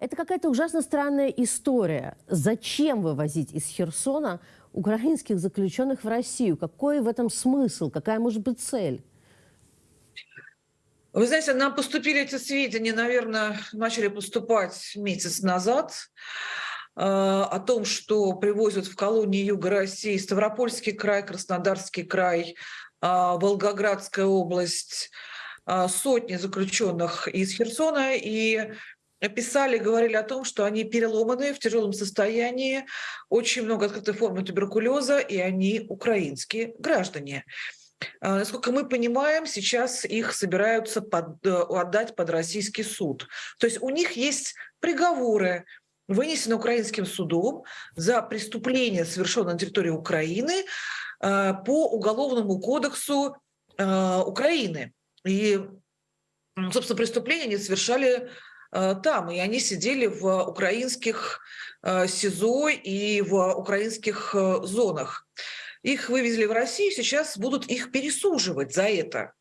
Это какая-то ужасно странная история. Зачем вывозить из Херсона украинских заключенных в Россию? Какой в этом смысл? Какая может быть цель? Вы знаете, нам поступили эти сведения, наверное, начали поступать месяц назад э, о том, что привозят в колонии Юга России Ставропольский край, Краснодарский край, э, Волгоградская область, э, сотни заключенных из Херсона. И писали, говорили о том, что они переломаны в тяжелом состоянии, очень много открытой формы туберкулеза, и они украинские граждане. А, насколько мы понимаем, сейчас их собираются под, э, отдать под российский суд. То есть у них есть приговоры, вынесены украинским судом за преступление, совершенное на территории Украины э, по Уголовному кодексу э, Украины. И, собственно, преступления они совершали там, и они сидели в украинских СИЗО и в украинских зонах. Их вывезли в Россию, сейчас будут их пересуживать за это.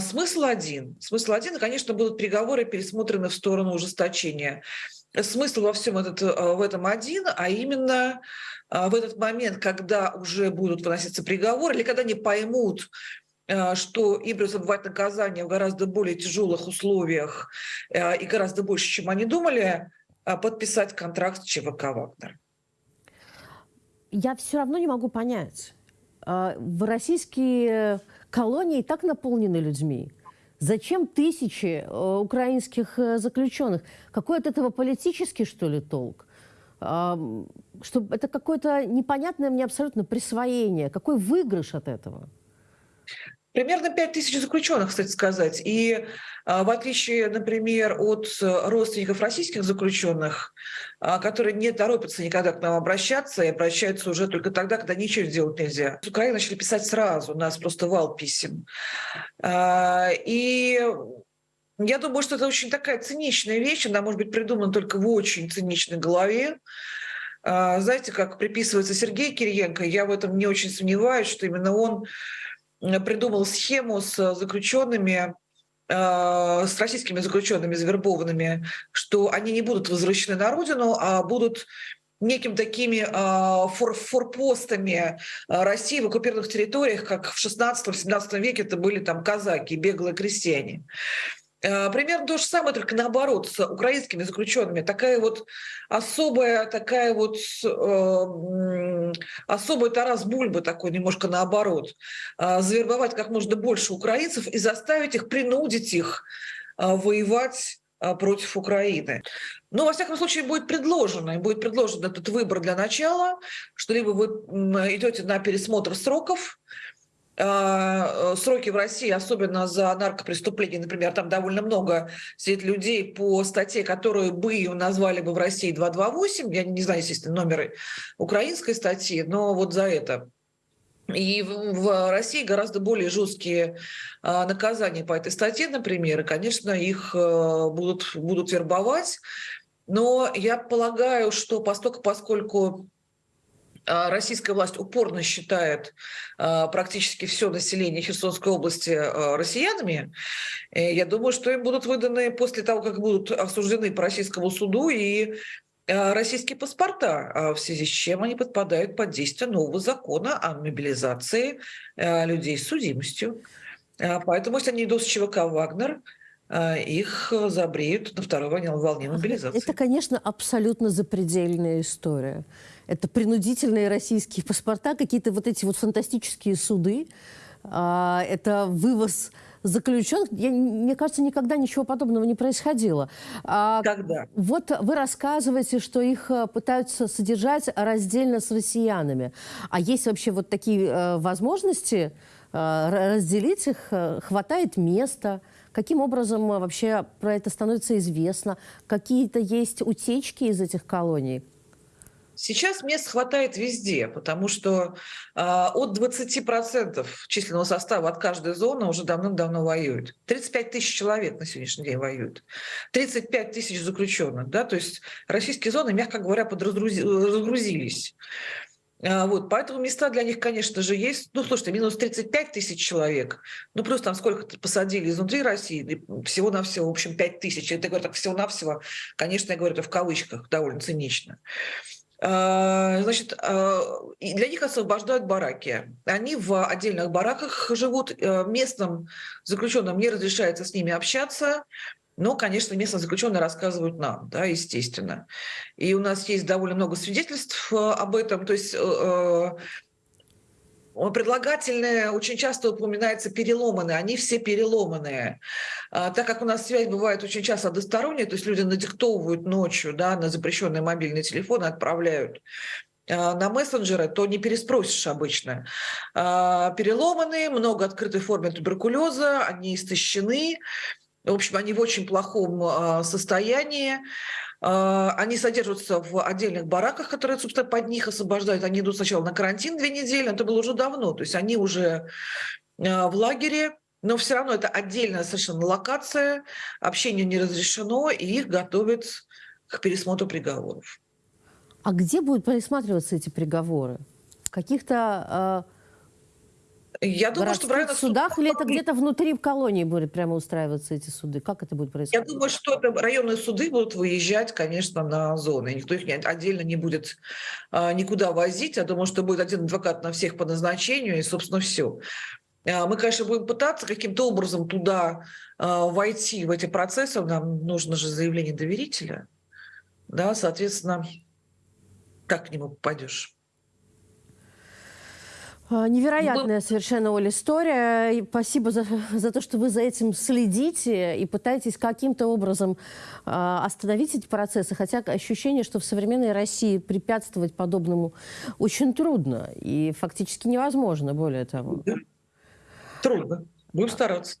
Смысл один. Смысл один, конечно, будут переговоры пересмотрены в сторону ужесточения. Смысл во всем этот, э, в этом один, а именно в этот момент, когда уже будут выноситься приговоры, или когда они поймут, э, что им придется отбывать наказание в гораздо более тяжелых условиях э, и гораздо больше, чем они думали, подписать контракт с ЧВК «Вагнер» я все равно не могу понять. А, в российские колонии так наполнены людьми. Зачем тысячи э, украинских э, заключенных? Какой от этого политический, что ли, толк? А, что это какое-то непонятное мне абсолютно присвоение. Какой выигрыш от этого? Примерно 5 тысяч заключенных, кстати сказать. И а, в отличие, например, от родственников российских заключенных, а, которые не торопятся никогда к нам обращаться и обращаются уже только тогда, когда ничего сделать нельзя. С Украины начали писать сразу, у нас просто вал писем. А, и я думаю, что это очень такая циничная вещь, она может быть придумана только в очень циничной голове. Знаете, как приписывается Сергей Кириенко, я в этом не очень сомневаюсь, что именно он придумал схему с заключенными, э, с российскими заключенными завербованными, что они не будут возвращены на родину, а будут неким такими э, фор форпостами э, России в оккупированных территориях, как в 16-17 веке это были там казаки, беглые крестьяне. Примерно то же самое, только наоборот, с украинскими заключенными. Такая вот особая, такая вот особый Тарас Бульба такой, немножко наоборот. Э, завербовать как можно больше украинцев и заставить их, принудить их э, воевать э, против Украины. Но, во всяком случае, будет предложено, будет предложен этот выбор для начала, что либо вы идете на пересмотр сроков, а, сроки в России, особенно за наркопреступления, например, там довольно много сидит людей по статье, которую бы назвали бы в России 228, я не знаю, естественно, номеры украинской статьи, но вот за это. И в России гораздо более жесткие а, наказания по этой статье, например, и, конечно, их э, будут, будут вербовать. Но я полагаю, что поскольку, а, российская власть упорно считает а, практически все население Херсонской области а, россиянами, э, я думаю, что им будут выданы после того, как будут осуждены по российскому суду и российские паспорта, в связи с чем они подпадают под действие нового закона о мобилизации людей с судимостью. Поэтому, если они идут с ЧВК «Вагнер», их забреют на второй волне мобилизации. Это, конечно, абсолютно запредельная история это принудительные российские паспорта, какие-то вот эти вот фантастические суды, а, это вывоз заключенных. Я, мне кажется, никогда ничего подобного не происходило. А, Когда? Вот вы рассказываете, что их э, пытаются содержать раздельно с россиянами. А есть вообще вот такие э, возможности э, разделить их? Хватает места? Каким образом вообще про это становится известно? Какие-то есть утечки из этих колоний? Сейчас мест хватает везде, потому что э, от 20% численного состава от каждой зоны уже давным-давно воюют. 35 тысяч человек на сегодняшний день воюют. 35 тысяч заключенных. Да? То есть российские зоны, мягко говоря, подразгрузились. А, Вот, поэтому места для них, конечно же, есть. Ну, слушайте, минус 35 тысяч человек. Ну, плюс там сколько-то посадили изнутри России. Всего-навсего, в общем, 5 тысяч. Это, говорю так, всего-навсего, конечно, я говорю это в кавычках, довольно цинично. А, Значит, и для них освобождают бараки. Они в отдельных бараках живут. Э, Местным заключенным не разрешается с ними общаться. Но, конечно, местные заключенные рассказывают нам, да, естественно. И у нас есть довольно много свидетельств э, об этом. То есть Предлагательное очень часто упоминается переломанные, они все переломанные. А, так как у нас связь бывает очень часто односторонняя, то есть люди надиктовывают ночью да, на запрещенные мобильные телефоны, отправляют а, на мессенджеры, то не переспросишь обычно. А, Переломанные, много открытой формы туберкулеза, они истощены, в общем, они в очень плохом состоянии. А, Они содержатся в отдельных бараках, которые, собственно, под них освобождают. Они идут сначала на карантин две недели, это было уже давно. То есть они уже а, в лагере, но все равно это отдельная совершенно локация, общение не разрешено, и их готовят к пересмотру приговоров. А где будут пересматриваться эти приговоры? В каких-то Я думаю, что городских правильно судах или это где-то внутри в колонии будут прямо устраиваться эти суды? Как это будет Я происходить? думаю, что это районные суды будут выезжать, конечно, на зоны. Никто их не- отдельно не будет а, никуда возить. Я думаю, что будет один адвокат на всех по назначению, и, собственно, все. Мы, конечно, будем пытаться каким-то образом туда а, войти, в эти процессы. Нам нужно же заявление доверителя. Да, соответственно, как к нему попадешь? А, Невероятная совершенно, Оля, история. И спасибо за, за то, что вы за этим следите и пытаетесь каким-то образом а, остановить эти процессы. Хотя ощущение, что в современной России препятствовать подобному очень трудно и фактически невозможно, более того. Трудно. Будем стараться.